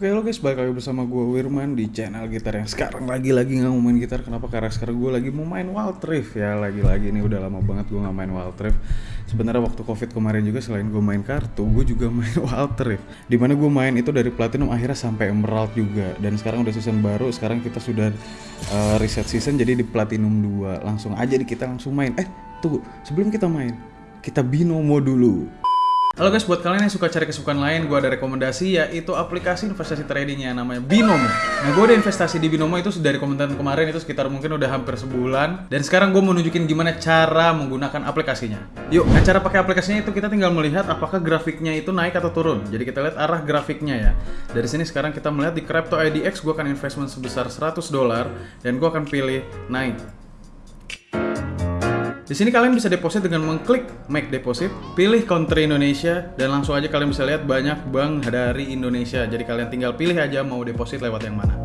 Oke lo guys, balik lagi bersama gue Wirman di channel gitar yang sekarang lagi-lagi nggak mau main gitar. Kenapa? Karena sekarang gue lagi mau main Wild Rift? Ya Lagi-lagi ini udah lama banget gue nggak main Wild Rift. Sebenarnya waktu covid kemarin juga selain gue main kartu, gue juga main Wild Rift. Di mana gue main itu dari Platinum akhirnya sampai Emerald juga. Dan sekarang udah season baru, sekarang kita sudah uh, reset season jadi di Platinum 2 Langsung aja di kita langsung main. Eh tunggu, sebelum kita main, kita binomo dulu Halo guys, buat kalian yang suka cari kesibukan lain, gue ada rekomendasi yaitu aplikasi investasi trading yang namanya Binomo. Nah, gue udah investasi di Binomo itu dari komentar kemarin itu sekitar mungkin udah hampir sebulan. Dan sekarang gue mau nunjukin gimana cara menggunakan aplikasinya. Yuk, nah cara pakai aplikasinya itu kita tinggal melihat apakah grafiknya itu naik atau turun. Jadi kita lihat arah grafiknya ya. Dari sini sekarang kita melihat di Crypto IDX gue akan investment sebesar 100 dolar dan gue akan pilih naik. Di sini kalian bisa deposit dengan mengklik make deposit, pilih country Indonesia, dan langsung aja kalian bisa lihat banyak bank dari Indonesia. Jadi kalian tinggal pilih aja mau deposit lewat yang mana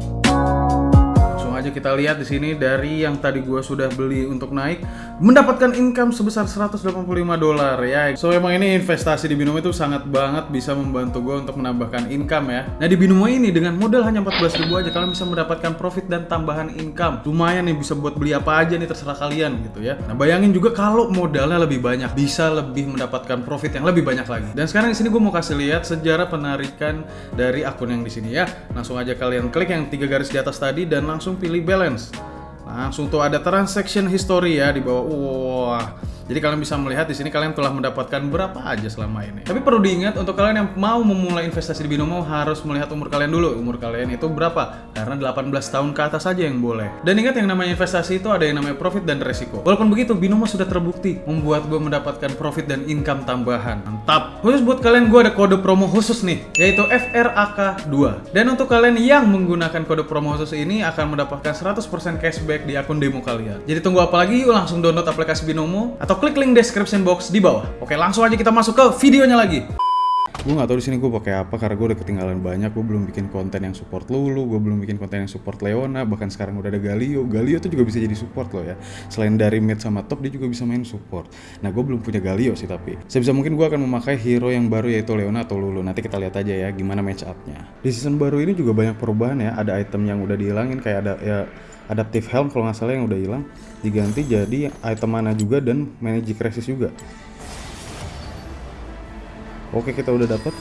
aja kita lihat di sini dari yang tadi gue sudah beli untuk naik mendapatkan income sebesar 185 dolar ya. So emang ini investasi di Binomo itu sangat banget bisa membantu gue untuk menambahkan income ya. Nah di Binomo ini dengan modal hanya 14 ribu aja kalian bisa mendapatkan profit dan tambahan income. Lumayan nih bisa buat beli apa aja nih terserah kalian gitu ya. Nah bayangin juga kalau modalnya lebih banyak bisa lebih mendapatkan profit yang lebih banyak lagi. Dan sekarang di sini gue mau kasih lihat sejarah penarikan dari akun yang di sini ya. Langsung aja kalian klik yang tiga garis di atas tadi dan langsung pilih balance. Langsung tuh ada transaction history ya di bawah. Wah, jadi kalian bisa melihat di sini kalian telah mendapatkan berapa aja selama ini. Tapi perlu diingat untuk kalian yang mau memulai investasi di binomo harus melihat umur kalian dulu. Umur kalian itu berapa? Karena 18 tahun ke atas saja yang boleh. Dan ingat yang namanya investasi itu ada yang namanya profit dan resiko. Walaupun begitu, binomo sudah terbukti membuat gue mendapatkan profit dan income tambahan. Mantap. Khusus buat kalian gue ada kode promo khusus nih, yaitu FRAK2. Dan untuk kalian yang menggunakan kode promo khusus ini akan mendapatkan 100% cashback di akun demo kalian. Jadi tunggu apa lagi? Yuk langsung download aplikasi binomo atau atau klik link description box di bawah. Oke, langsung aja kita masuk ke videonya lagi. Gue gak tau di sini gue pakai apa karena gue udah ketinggalan banyak. Gue belum bikin konten yang support Lulu, gue belum bikin konten yang support Leona, bahkan sekarang udah ada Galio. Galio tuh juga bisa jadi support loh ya. Selain dari mid sama top, dia juga bisa main support. Nah, gue belum punya Galio sih tapi. Sebisa mungkin gue akan memakai hero yang baru yaitu Leona atau Lulu. Nanti kita lihat aja ya gimana match up-nya. Di season baru ini juga banyak perubahan ya. Ada item yang udah dihilangin kayak ada ya adaptive helm kalau nggak salah yang udah hilang diganti jadi item mana juga dan magic resist juga. Oke kita udah dapat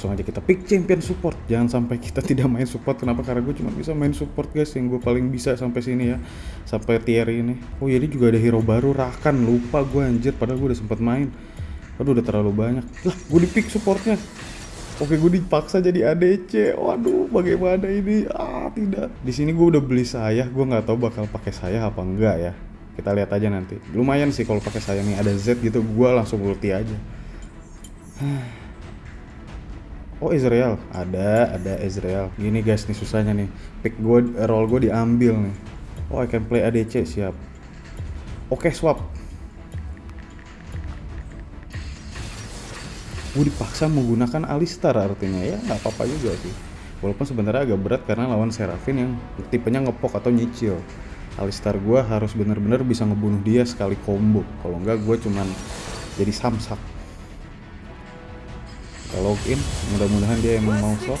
langsung aja kita pick champion support. Jangan sampai kita tidak main support. Kenapa? Karena gue cuma bisa main support guys. Yang gue paling bisa sampai sini ya. Sampai tier ini. Oh jadi juga ada hero baru. Rakan. Lupa gue anjir. Padahal gue udah sempet main. Aduh udah terlalu banyak. Lah gue di pick supportnya Oke gue dipaksa jadi ADC. Waduh, bagaimana ini? Ah, tidak. Di sini gue udah beli sayah, gue nggak tahu bakal pakai sayah apa enggak ya. Kita lihat aja nanti. Lumayan sih kalau pakai sayah nih ada Z gitu, gue langsung ulti aja. Oh Israel, ada, ada Israel. Gini guys, nih susahnya nih. Pick gue, roll gue diambil nih. Oh I can play ADC, siap. Oke swap. Gue dipaksa menggunakan Alistar artinya ya nggak apa-apa juga sih. Walaupun sebenarnya agak berat karena lawan Serafin yang tipenya ngepok atau nyicil. Alistar gue harus bener-bener bisa ngebunuh dia sekali combo. Kalau enggak gue cuman jadi samsak. Kita login mudah-mudahan dia yang mau swap.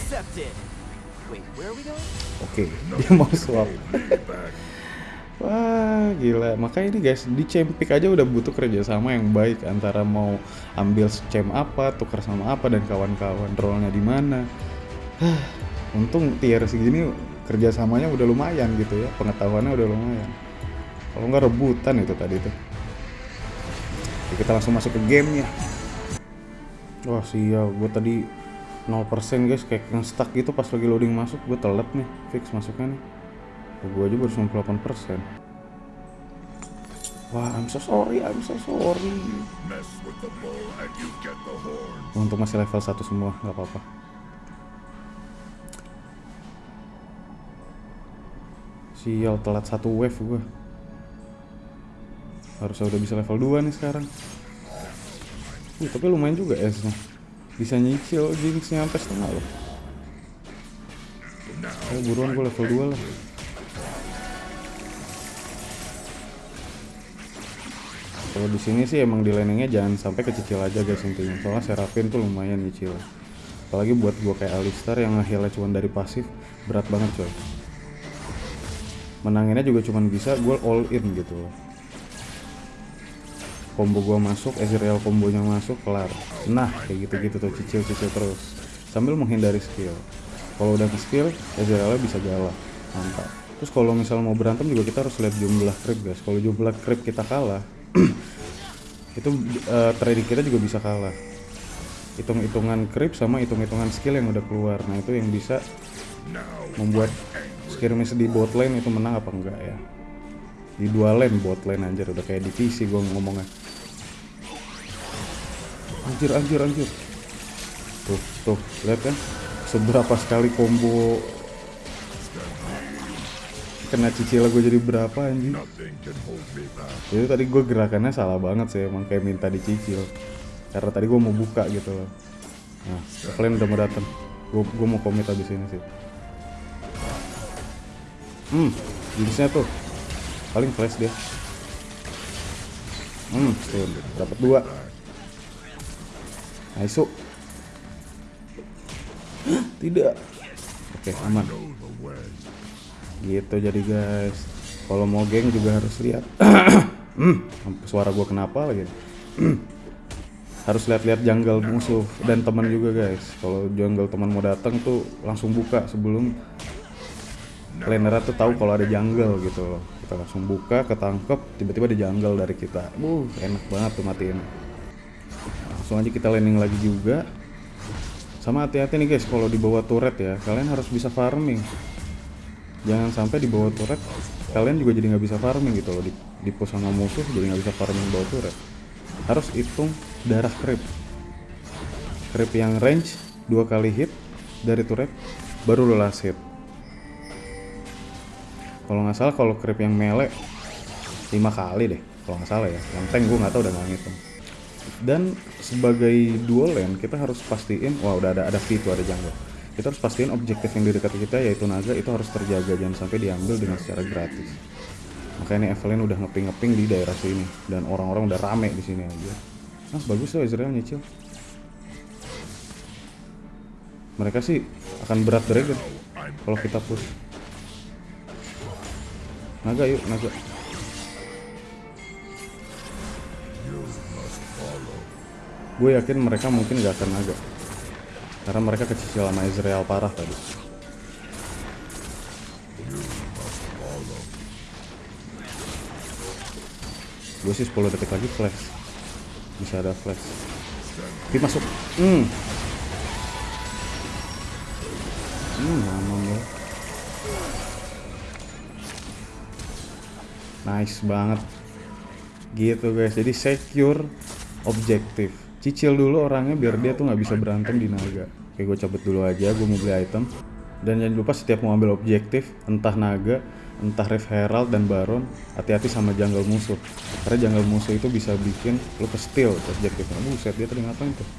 Oke okay, dia mau swap Wah gila, makanya ini guys di Cempik aja udah butuh kerjasama yang baik antara mau ambil cem apa, tukar sama apa dan kawan-kawan rollnya di mana. Untung tier segini kerjasamanya udah lumayan gitu ya, pengetahuannya udah lumayan. Kalau nggak rebutan itu tadi tuh. Oke, kita langsung masuk ke gamenya. Wah sial, gue tadi 0% guys kayak stuck gitu pas lagi loading masuk, gue telat nih fix masuknya nih gue aja baru 98 persen. Wah I'm so sorry I'm so sorry. Untuk masih level 1 semua nggak apa-apa. Sial telat satu wave gue harusnya udah bisa level 2 nih sekarang. Uh, tapi lumayan juga S nya bisa nyicil jinxnya sampai setengah loh. Oh, buruan gue level 2 lah kalau di sini sih emang di landingnya jangan sampai kecil aja guys intinya. Soalnya Serafin tuh lumayan nyicil apalagi buat gue kayak Alistar yang ngehealnya cuma dari pasif berat banget coy menanginnya juga cuma bisa gue all in gitu. Combo gue masuk Ezreal kombonya masuk kelar. Nah kayak gitu-gitu tuh cicil-cicil terus. Sambil menghindari skill. Kalau udah ke skill Ezrealnya bisa galak. Mantap. Terus kalau misal mau berantem juga kita harus lihat jumlah creep guys. Kalau jumlah creep kita kalah itu uh, trading kita juga bisa kalah. Hitung-hitungan creep sama hitung-hitungan skill yang udah keluar. Nah itu yang bisa membuat skirmish di bot lane itu menang apa enggak ya. Di dua lane bot lane anjir. Udah kayak di PC gue ngomongnya. Anjir anjir anjir. Tuh tuh. Lihat kan seberapa sekali combo kena cicil gue jadi berapa anjing? Itu tadi gue gerakannya salah banget sih emang kayak minta dicicil. Karena tadi gue mau buka gitu loh. Nah kalian udah mau datang gue gue mau komit abis ini sih. Hmm jenisnya tuh paling flash dia. Hmm tuh dapat dua. Nice tidak. Oke aman gitu jadi guys. Kalau mau geng juga harus lihat. Hmm, suara gue kenapa lagi? Harus lihat-lihat jungle musuh dan teman juga guys. Kalau jungle teman mau datang tuh langsung buka sebelum laner tuh tahu kalau ada jungle gitu loh. Kita langsung buka ketangkep tiba-tiba ada jungle dari kita. Uh enak banget tuh matiin. Langsung aja kita landing lagi juga. Sama hati-hati nih guys kalau dibawa turret ya. Kalian harus bisa farming jangan sampai di bawah turret kalian juga jadi nggak bisa farming gitu loh. Di, di pos sama musuh jadi nggak bisa farming bawah turret. Harus hitung darah creep. Creep yang range dua kali hit dari turret baru lo last hit. Kalau nggak salah kalau creep yang melee lima kali deh. Kalau nggak salah ya. Yang tank gue nggak tahu udah nggak ngitung. Dan sebagai dual lane kita harus pastiin wah udah ada ada V itu ada jungle kita harus pastiin objektif yang di dekat kita yaitu naga itu harus terjaga. Jangan sampai diambil dengan secara gratis. Makanya nih Evelyn udah ngeping-ngeping di daerah sini. Dan orang-orang udah rame di sini aja. Nah bagus loh Israel nyicil. Mereka sih akan berat dragon kalau kita push. Naga yuk naga. Gue yakin mereka mungkin gak akan naga karena mereka kecil sama Israel parah tadi. Gue sih 10 detik lagi flash. Bisa ada flash. Tapi masuk. Hmm. Hmm, aman ya. Nice banget. Gitu guys. Jadi secure objektif cicil dulu orangnya biar dia tuh nggak bisa berantem di naga. Oke gue cabut dulu aja gue mau beli item. Dan jangan lupa setiap mau ambil objektif entah naga entah Rev Herald dan Baron hati-hati sama jungle musuh. Karena jungle musuh itu bisa bikin lu ke steal objektifnya buset dia tadi ngapain tuh?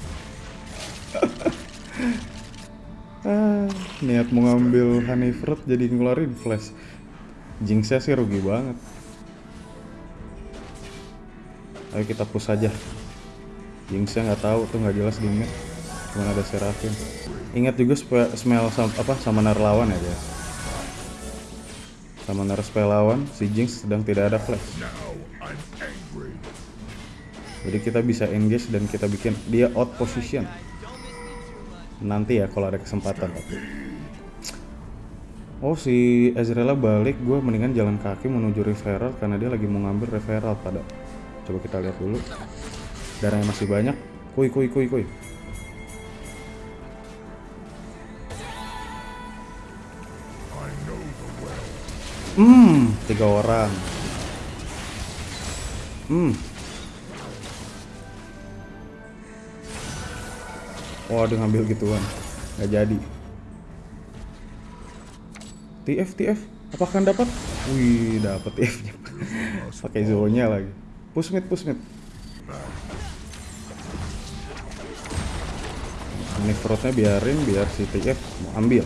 Ah, niat mau ngambil honey fruit jadi ngeluarin flash. Jinxnya sih rugi banget. Ayo kita push aja Jinxnya nggak tahu tuh nggak jelas mid cuma ada Seraphim ingat juga smell sama, apa sama lawan ya guys nar spell lawan si Jinx sedang tidak ada flash. Jadi kita bisa engage dan kita bikin dia out position. Nanti ya kalau ada kesempatan. Oh si Ezreal balik, gue mendingan jalan kaki menuju referral karena dia lagi mau ngambil referral pada. Coba kita lihat dulu darahnya masih banyak. Kuy kuy kuy kuy. Hmm tiga orang. Hmm. Oh dia ngambil gituan. Nggak jadi. TF TF apakah dapat? Wih dapat TF nya pakai zonya lagi. Push mid ini fruitnya biarin biar si TF mau ambil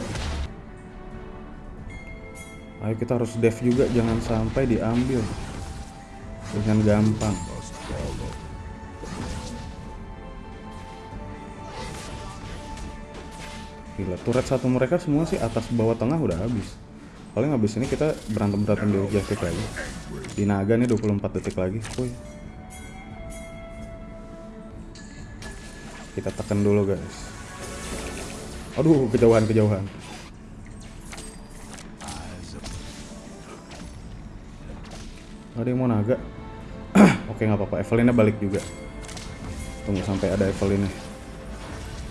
ayo kita harus dev juga jangan sampai diambil dengan gampang Gila, turret satu mereka semua sih atas bawah tengah udah habis. Paling habis ini kita berantem-berantem di objektif lagi. Di naga nih 24 detik lagi. Woi. Kita tekan dulu guys. Aduh, kejauhan-kejauhan. Ada yang mau naga? Oke nggak apa-apa, Evelynnya balik juga. Tunggu sampai ada Evelynnya.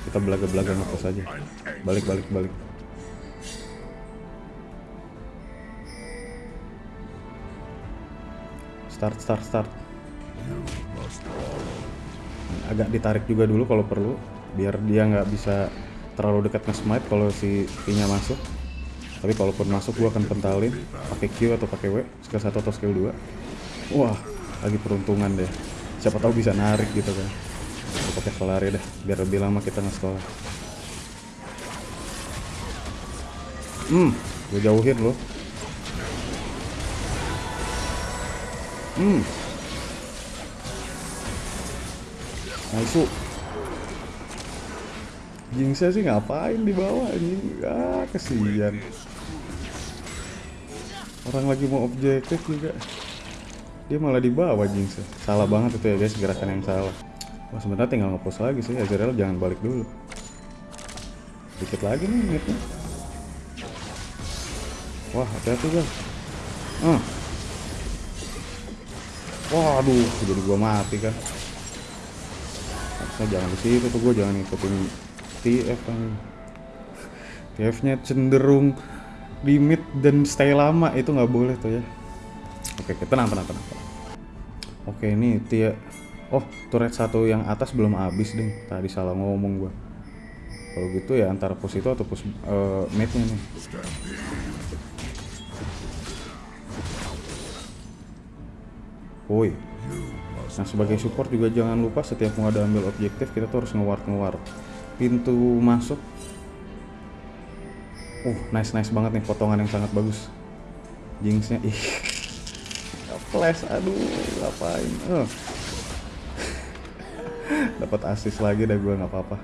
Kita belaga-belaga ngepos aja. Balik, balik, balik. Start, start, start. Agak ditarik juga dulu kalau perlu, biar dia nggak bisa terlalu dekat nge-smite kalau si P-nya masuk. Tapi kalaupun masuk gua akan pentalin pakai Q atau pakai W, skill 1 atau skill 2. Wah, lagi peruntungan deh. Siapa tahu bisa narik gitu kan. Pakai Solari deh, biar lebih lama kita nge-stall. Hmm, gue jauhin loh. Hmm. Nice. Jinxnya sih ngapain di bawah anjing? Ah, kesian. Orang lagi mau objektif juga. Dia malah di bawah Jinxnya. Salah banget itu ya guys, gerakan yang salah. Wah, sebenarnya tinggal ngepost lagi sih. Azrael jangan balik dulu. Dikit lagi nih mitnya. Wah, hati-hati guys. Ah. Waduh, jadi gua mati kan. Harusnya jangan di situ tuh gua jangan ngikutin TF kan. TF-nya cenderung limit dan stay lama itu nggak boleh tuh ya. Oke, kita tenang, tenang, tenang. Oke, ini Tia. Oh, turret satu yang atas belum habis deh. Tadi salah ngomong gua. Kalau gitu ya antara pos itu atau pos uh, mate-nya nih. Woi. Nah sebagai support juga jangan lupa setiap mau ada ambil objektif kita tuh harus ngeward ngeward pintu masuk. Uh nice nice banget nih potongan yang sangat bagus. Jinxnya ih flash aduh ngapain uh. dapat assist lagi dah gue nggak apa-apa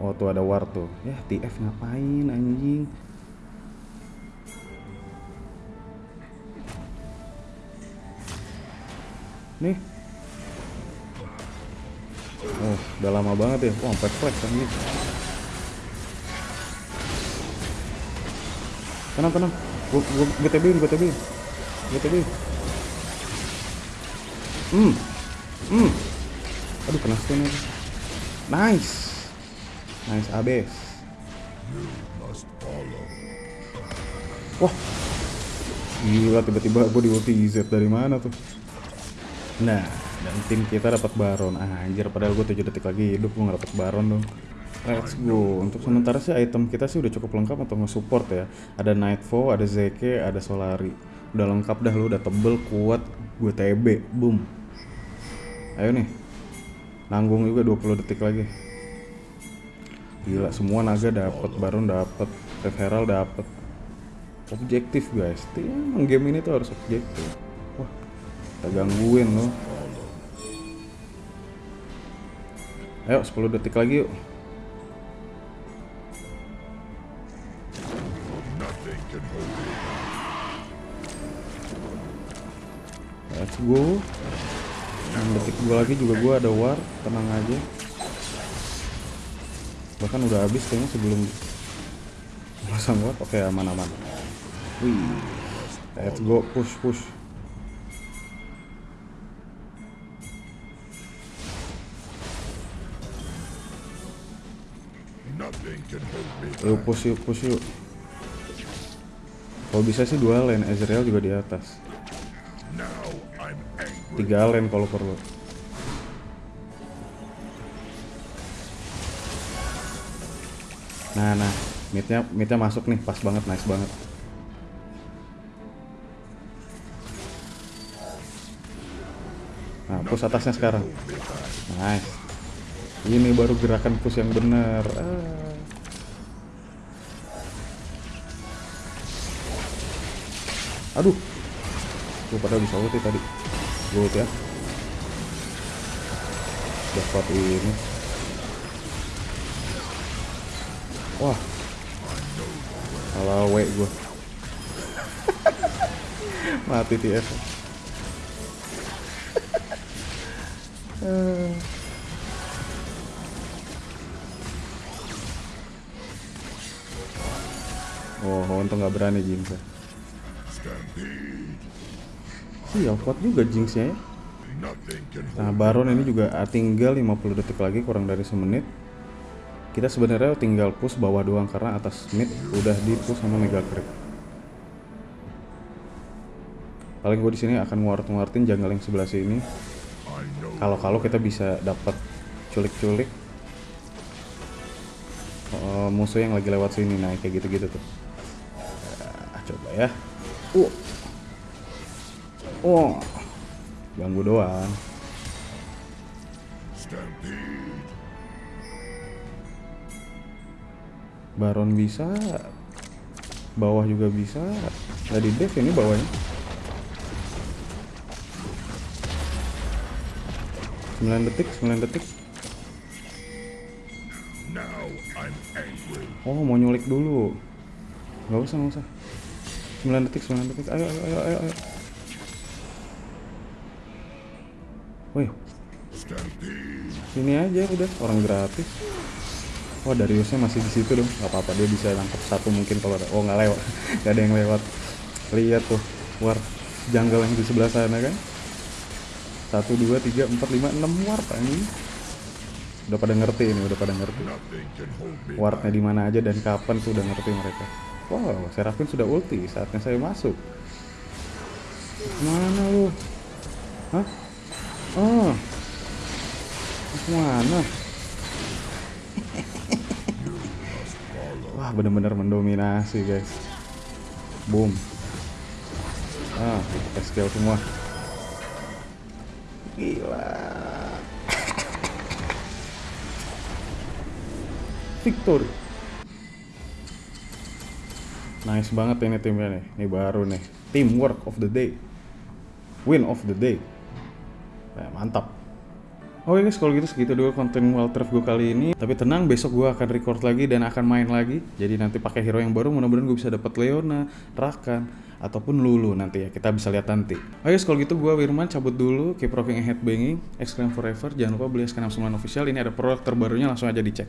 oh tuh ada war tuh ya TF ngapain anjing nih udah lama banget ya. Wah sampai flash anjing tenang tenang. Gue gue gue TB-in gue TB-in hmm. Hmm. Aduh kena stun aja. Nice. Nice abis wah. Gila tiba-tiba gue di ulti Z dari mana tuh? Nah dan tim kita dapat baron ah, anjir padahal gue 7 detik lagi hidup gue nggak dapat baron dong Let's go. Untuk sementara sih item kita sih udah cukup lengkap untuk nge-support ya. Ada Nightfall, ada Zeke, ada Solari. Udah lengkap dah lu, udah tebel, kuat. Gue TB, boom. Ayo nih. Nanggung juga 20 detik lagi. Gila, semua naga dapat, Baron dapat, Red Herald dapat. Objektif guys. Emang game ini tuh harus objektif. Wah, kita gangguin loh. Ayo 10 detik lagi yuk. Let's go. 6 detik gue lagi juga gue ada war, tenang aja. Bahkan udah habis kayaknya sebelum pasang war. Oke aman-aman. Wih, let's go push push. Yuk push yuk push yuk. Kalau bisa sih dua lane, Ezreal juga di atas. Tiga lane kalau perlu. Nah, nah, midnya midnya masuk nih, pas banget, nice banget. Nah, push atasnya sekarang. Nice. Ini baru gerakan push yang bener. Ah. Aduh. Gue pada bisa ulti tadi. Gue ya. Dapat ini. Wah. Salah W gue. Mati TF. Oh, untung nggak berani Jinx. Ya. Iya, kuat juga Jinxnya ya. Nah, Baron ini juga ah, tinggal 50 detik lagi, kurang dari semenit. Kita sebenarnya tinggal push bawah doang karena atas mid udah di push sama Mega Creep. Paling gue di sini akan nguart-nguartin jungle yang sebelah sini. Kalau-kalau kita bisa dapat culik-culik eh, musuh yang lagi lewat sini, nah kayak gitu-gitu tuh. Nah, coba ya. Uh. Oh. Ganggu doang. Baron bisa. Bawah juga bisa. Nggak di dev ini bawahnya. 9 detik, 9 detik. Oh, mau nyulik dulu. Nggak usah, nggak usah. 9 detik, 9 detik. Ayo, ayo, ayo, ayo. ayo. Wih. Sini aja udah, orang gratis. Wah Dariusnya masih di situ dong, nggak apa-apa dia bisa nangkep satu mungkin kalau ada. Oh nggak lewat, nggak ada yang lewat. Lihat tuh, war jungle yang di sebelah sana kan. Satu, dua, tiga, empat, lima, enam warp ini. Udah pada ngerti ini, udah pada ngerti. Warpnya di mana aja dan kapan tuh udah ngerti mereka. Wow, Seraphim sudah ulti, saatnya saya masuk. Mana lu? Hah? Oh. Mana? Wah, bener-bener mendominasi, guys. Boom. Ah, skill semua. Gila. Victory. Nice banget ini timnya nih. Ini baru nih. Teamwork of the day. Win of the day. Nah, mantap. Oke guys, kalau gitu segitu dulu konten Wild Turf gue kali ini. Tapi tenang, besok gue akan record lagi dan akan main lagi. Jadi nanti pakai hero yang baru, mudah-mudahan gue bisa dapat Leona, Rakan, ataupun Lulu nanti ya. Kita bisa lihat nanti. Oke guys, kalau gitu gue Wirman cabut dulu. Keep rocking and headbanging. Exclaim forever. Jangan lupa beli Scanam 9 official. Ini ada produk terbarunya, langsung aja dicek.